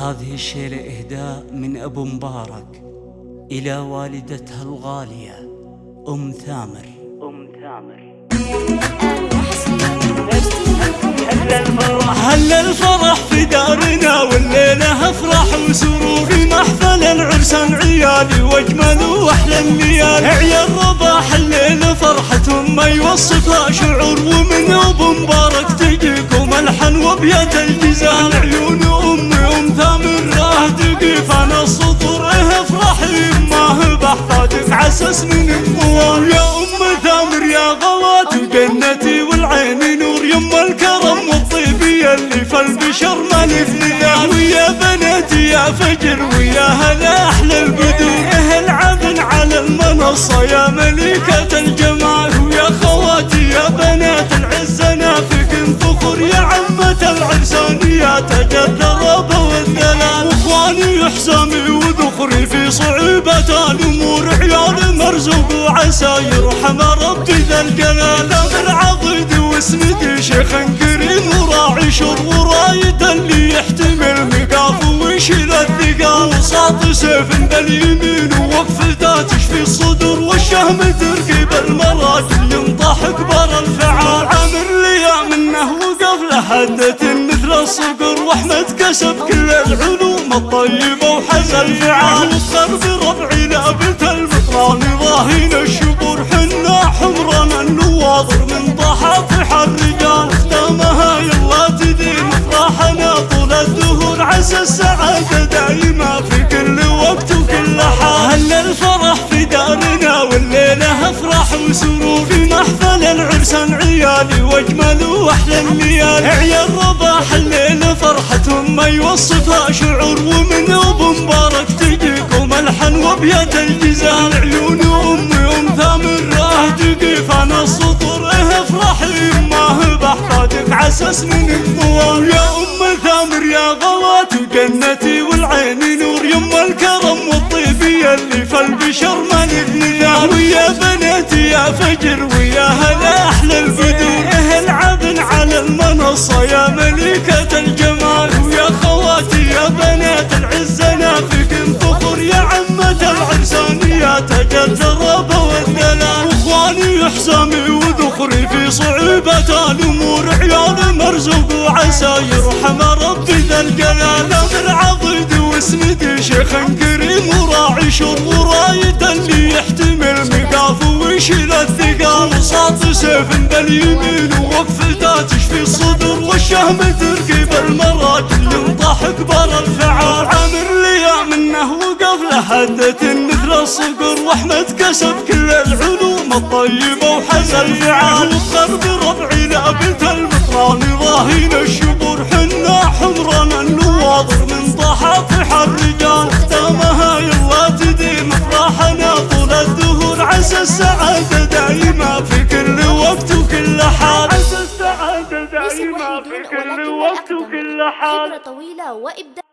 هذه الشيلة إهداء من أبو مبارك إلى والدتها الغالية أم ثامر. أم ثامر. هل الفرح في دارنا والليلة أفرح وسرور محفل العرسان عيالي وأجمل وأحلى الليالي عيال رباح الليل فرحة ما يوصفها شعور ومن أبو مبارك تجيكم ألحن وبيات الجزال عيون عسس من القوى يا أم ثامر يا غوات جنتي والعين نور. يما الكرم والطيب اللي في البشر مالي في ويا بناتي يا فجر ويا هلا أحلى البدور إيه العبن على المنصة يا ملكة الجمال. ويا خواتي يا بنات العز نافك فخر. يا عمة العرسان يا تاج الثراب والدلال واخواني حسامي وذخري في صعوبة الأمور. عيال وعسى يرحم ربي ذا الجلال. بالعضيد واسندي شيخ كريم وراعي شر ورايد اللي يحتمل مقاف ويشيل الثقال. وساط سيف باليمين ووقفته تشفي الصدور والشهم تركب المراجل ينطح كبر الفعال. عامر لي منه وقف لحدة مثل الصقر. واحمد كسب كل العلوم الطيبة وحز الفعال. وفخر بربعي لابت المطران ضاهين الشبور حنا حمرنا النواظر من ضحافح الرجال. ختامها يلا تديم افراحنا طول الدهور عسى السعادة دايمة في كل وقت وكل حال. هل الفرح في دارنا والليلة افراح وسرور. في محفل العرسان عيالي وأجمل وأحلى الليالي عيال رباح الليل فرحتهم ما يوصفها شعور ومن ابو تجيكم الحن وبيات الجزال عيون أمي أم ثامر راه تقيف أنا السطور إيه افرحي هو بحتاجك عسس من الضوال يا أم ثامر يا غوات جنتي والعين نور. يما الكرم والطيب اللي في البشر ما نثني ويا بناتي يا فجر ويا هلا. حسامي وذخري في صعوبة الأمور عيال مرزوق وعسى يرحم ربي ذا الجلال. بالعضيد واسندي شيخ كريم وراعي شر ورايد اللي يحتمل مقاف ويشيل الثقال. وساط سيف باليمين ووقفته تشفي الصدر والشهم تركب المراجل ينطح كبر الفعال. عامر لي منه لحدة مثل الصقر واحمد كسب كل العلوم الطيبة وحز الفعال وفخر بربعي لابت المطران ضاهين الشبور حنا حمرنا النواظر من ضحافح الرجال. ختامها يلا تديم افراحنا طول الدهور. عسى السعادة دايمة في كل وقت وكل حال. عسى دايمة الوحيدون في كل وقت وكل حال. خبرة طويلة وإبداع.